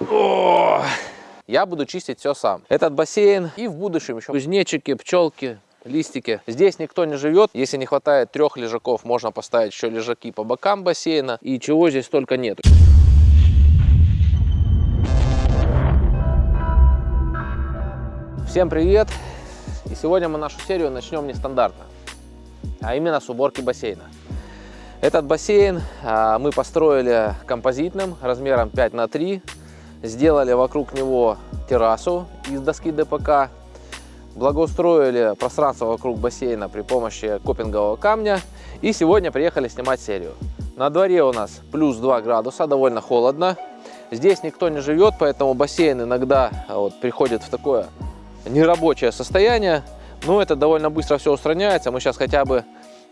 О! Я буду чистить все сам. Этот бассейн и в будущем еще кузнечики, пчелки, листики. Здесь никто не живет. Если не хватает трех лежаков, можно поставить еще лежаки по бокам бассейна. И чего здесь только нет. Всем привет! И сегодня мы нашу серию начнем нестандартно, а именно с уборки бассейна. Этот бассейн а, мы построили композитным размером 5 на 3 сделали вокруг него террасу из доски ДПК, благоустроили пространство вокруг бассейна при помощи копингового камня и сегодня приехали снимать серию. На дворе у нас плюс 2 градуса, довольно холодно. Здесь никто не живет, поэтому бассейн иногда а, вот, приходит в такое нерабочее состояние. Но это довольно быстро все устраняется. Мы сейчас хотя бы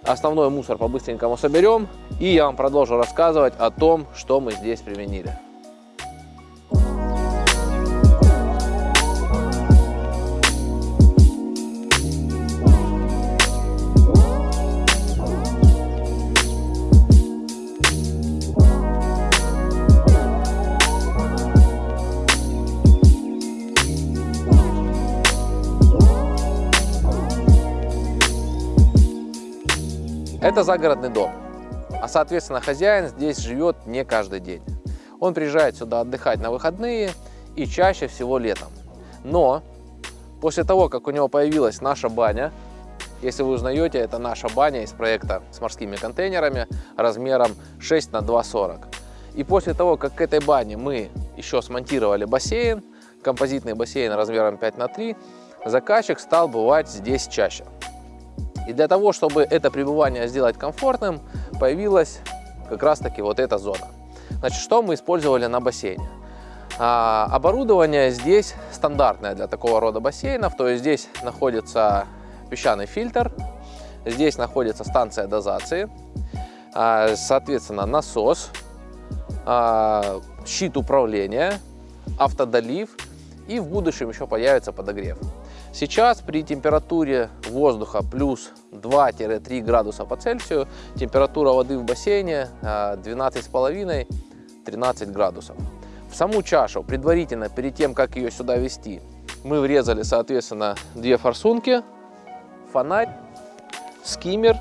основной мусор по-быстренькому соберем. И я вам продолжу рассказывать о том, что мы здесь применили. Это загородный дом, а соответственно хозяин здесь живет не каждый день. Он приезжает сюда отдыхать на выходные и чаще всего летом. Но после того, как у него появилась наша баня, если вы узнаете, это наша баня из проекта с морскими контейнерами размером 6 на 2,40. И после того, как к этой бане мы еще смонтировали бассейн, композитный бассейн размером 5 на 3, заказчик стал бывать здесь чаще. И для того, чтобы это пребывание сделать комфортным, появилась как раз таки вот эта зона. Значит, что мы использовали на бассейне? А, оборудование здесь стандартное для такого рода бассейнов, то есть здесь находится песчаный фильтр, здесь находится станция дозации, а, соответственно насос, а, щит управления, автодолив и в будущем еще появится подогрев. Сейчас при температуре воздуха плюс 2-3 градуса по Цельсию температура воды в бассейне 12,5-13 а, градусов. В саму чашу предварительно, перед тем, как ее сюда вести, мы врезали, соответственно, две форсунки, фонарь, скиммер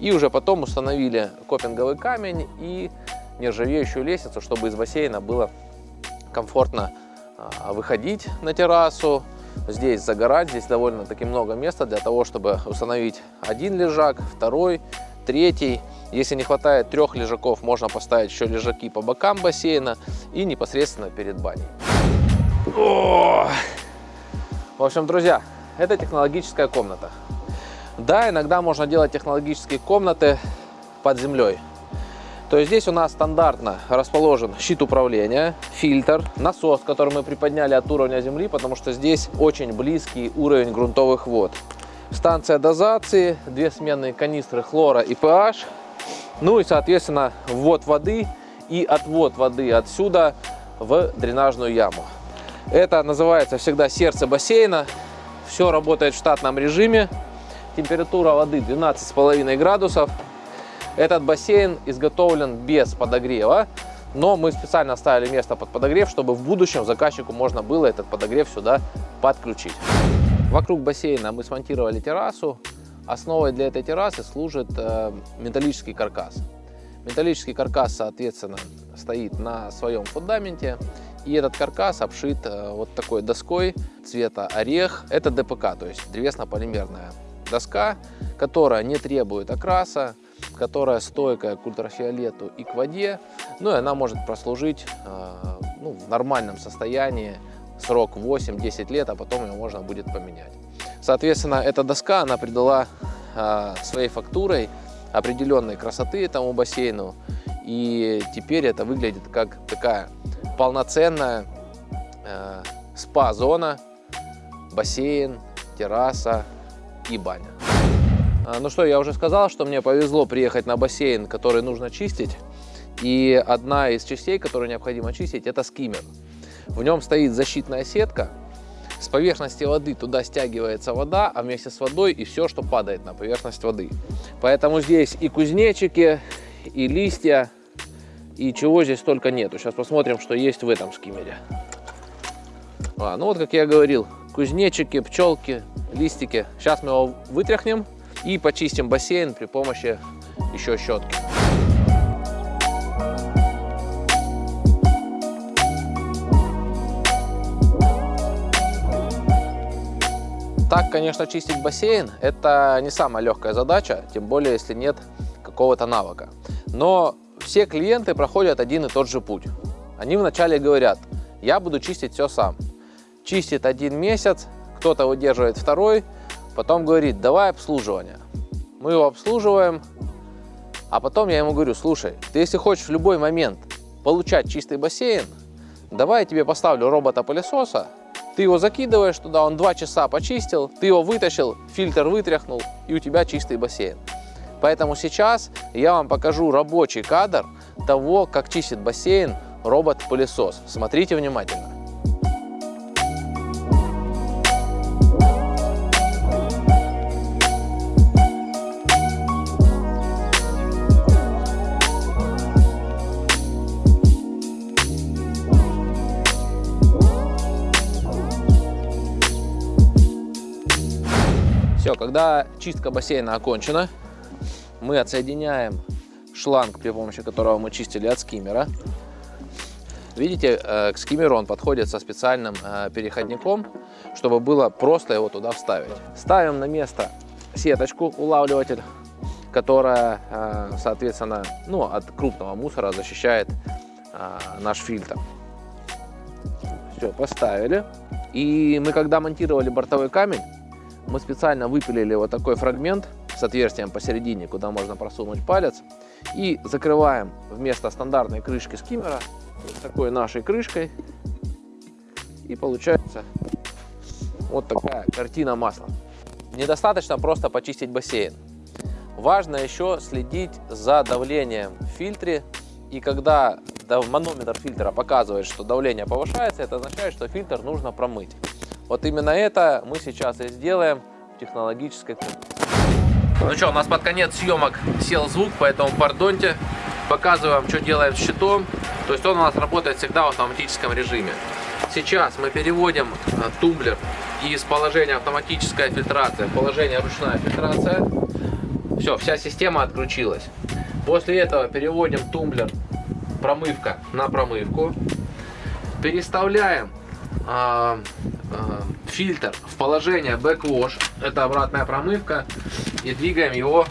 и уже потом установили копинговый камень и нержавеющую лестницу, чтобы из бассейна было комфортно а, выходить на террасу, здесь загорать. Здесь довольно-таки много места для того, чтобы установить один лежак, второй, третий. Если не хватает трех лежаков, можно поставить еще лежаки по бокам бассейна и непосредственно перед баней. О! В общем, друзья, это технологическая комната. Да, иногда можно делать технологические комнаты под землей. То есть здесь у нас стандартно расположен щит управления, фильтр, насос, который мы приподняли от уровня земли, потому что здесь очень близкий уровень грунтовых вод. Станция дозации, две сменные канистры хлора и pH, ну и, соответственно, ввод воды и отвод воды отсюда в дренажную яму. Это называется всегда сердце бассейна. Все работает в штатном режиме. Температура воды 12,5 градусов. Этот бассейн изготовлен без подогрева, но мы специально оставили место под подогрев, чтобы в будущем заказчику можно было этот подогрев сюда подключить. Вокруг бассейна мы смонтировали террасу. Основой для этой террасы служит э, металлический каркас. Металлический каркас, соответственно, стоит на своем фундаменте. И этот каркас обшит э, вот такой доской цвета орех. Это ДПК, то есть древесно-полимерная доска, которая не требует окраса, которая стойкая к ультрафиолету и к воде. Ну и она может прослужить э, ну, в нормальном состоянии срок 8-10 лет, а потом ее можно будет поменять. Соответственно, эта доска, она придала э, своей фактурой определенной красоты этому бассейну. И теперь это выглядит как такая полноценная э, спа-зона, бассейн, терраса и баня. А, ну что, я уже сказал, что мне повезло приехать на бассейн, который нужно чистить. И одна из частей, которую необходимо чистить, это скиммер. В нем стоит защитная сетка. С поверхности воды туда стягивается вода, а вместе с водой и все, что падает на поверхность воды. Поэтому здесь и кузнечики, и листья, и чего здесь только нету. Сейчас посмотрим, что есть в этом скиммере. А, ну вот, как я говорил, кузнечики, пчелки, листики. Сейчас мы его вытряхнем и почистим бассейн при помощи еще щетки. Так, конечно, чистить бассейн – это не самая легкая задача, тем более, если нет какого-то навыка. Но все клиенты проходят один и тот же путь. Они вначале говорят, я буду чистить все сам. Чистит один месяц, кто-то выдерживает второй, потом говорит, давай обслуживание. Мы его обслуживаем, а потом я ему говорю, слушай, ты если хочешь в любой момент получать чистый бассейн, давай я тебе поставлю робота-пылесоса, ты его закидываешь туда, он два часа почистил, ты его вытащил, фильтр вытряхнул, и у тебя чистый бассейн. Поэтому сейчас я вам покажу рабочий кадр того, как чистит бассейн робот-пылесос. Смотрите внимательно. Все, когда чистка бассейна окончена, мы отсоединяем шланг, при помощи которого мы чистили от скиммера. Видите, э, к скиммеру он подходит со специальным э, переходником, чтобы было просто его туда вставить. Ставим на место сеточку, улавливатель, которая, э, соответственно, ну, от крупного мусора защищает наш фильтр. Все, поставили. И мы, когда монтировали бортовой камень, мы специально выпилили вот такой фрагмент с отверстием посередине, куда можно просунуть палец. И закрываем вместо стандартной крышки скиммера такой нашей крышкой. И получается вот такая картина масла. Недостаточно просто почистить бассейн. Важно еще следить за давлением в фильтре. И когда манометр фильтра показывает, что давление повышается, это означает, что фильтр нужно промыть. Вот именно это мы сейчас и сделаем в технологической комнате. Ну что, у нас под конец съемок сел звук, поэтому пардоньте. Показываю вам, что делаем с щитом. То есть он у нас работает всегда в автоматическом режиме. Сейчас мы переводим э, тумблер из положения автоматическая фильтрация в положение ручная фильтрация. Все, вся система отключилась. После этого переводим тумблер промывка на промывку. Переставляем э, фильтр в положение backwash, это обратная промывка, и двигаем его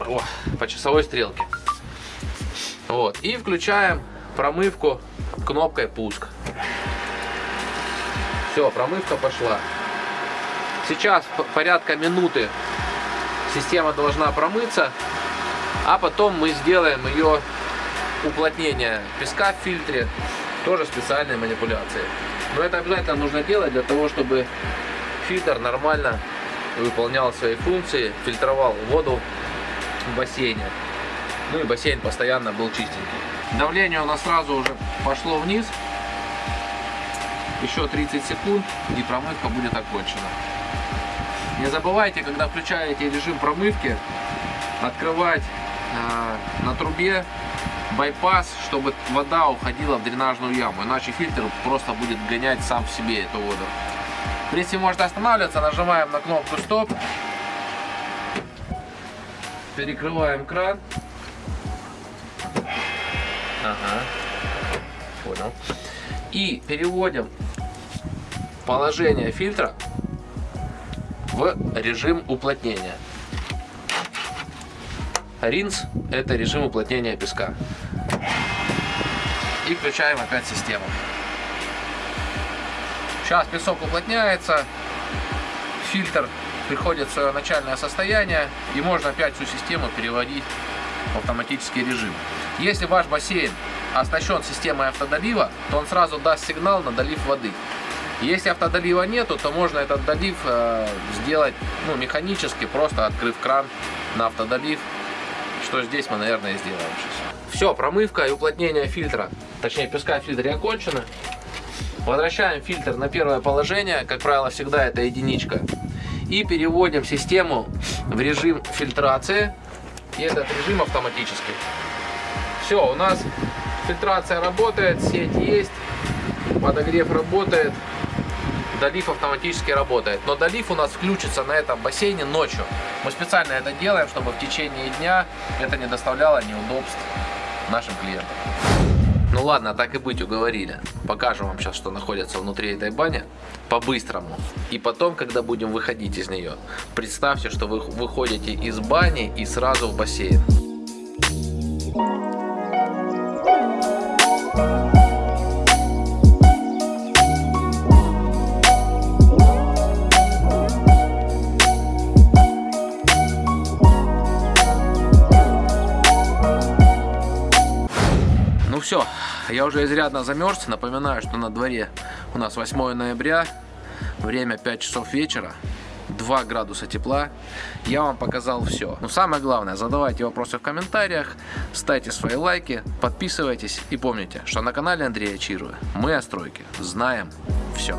о, по часовой стрелке. Вот. И включаем промывку кнопкой пуск. Все, промывка пошла. Сейчас порядка минуты система должна промыться, а потом мы сделаем ее уплотнение песка в фильтре, тоже специальные манипуляции. Но это обязательно нужно делать для того, чтобы фильтр нормально выполнял свои функции, фильтровал воду в бассейне. Ну и бассейн постоянно был чистенький. Давление у нас сразу уже пошло вниз. Еще 30 секунд и промывка будет окончена. Не забывайте, когда включаете режим промывки, открывать э, на трубе байпас, чтобы вода уходила в дренажную яму, иначе фильтр просто будет гонять сам в себе эту воду. Если может останавливаться, нажимаем на кнопку стоп, перекрываем кран. Ага, понял. И переводим положение фильтра в режим уплотнения. Ринс – это режим уплотнения песка. И включаем опять систему. Сейчас песок уплотняется, фильтр приходит в свое начальное состояние, и можно опять всю систему переводить в автоматический режим. Если ваш бассейн оснащен системой автодолива, то он сразу даст сигнал на долив воды. Если автодолива нету, то можно этот долив э, сделать ну, механически, просто открыв кран на автодолив что здесь мы, наверное, сделаем сейчас. Все, промывка и уплотнение фильтра, точнее песка в фильтре окончено. Возвращаем фильтр на первое положение, как правило, всегда это единичка. И переводим систему в режим фильтрации. и этот режим автоматический. Все, у нас фильтрация работает, сеть есть, подогрев работает, долив автоматически работает. Но долив у нас включится на этом бассейне ночью. Мы специально это делаем, чтобы в течение дня это не доставляло неудобств нашим клиентам. Ну ладно, так и быть, уговорили. Покажем вам сейчас, что находится внутри этой бани по-быстрому. И потом, когда будем выходить из нее, представьте, что вы выходите из бани и сразу в бассейн. Я уже изрядно замерз. Напоминаю, что на дворе у нас 8 ноября, время 5 часов вечера. 2 градуса тепла. Я вам показал все. Но самое главное, задавайте вопросы в комментариях, ставьте свои лайки, подписывайтесь и помните, что на канале Андрея Чируя мы о стройке знаем все.